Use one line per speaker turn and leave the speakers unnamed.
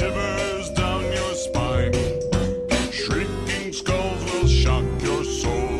shivers down your spine. Shrieking skulls will shock your soul.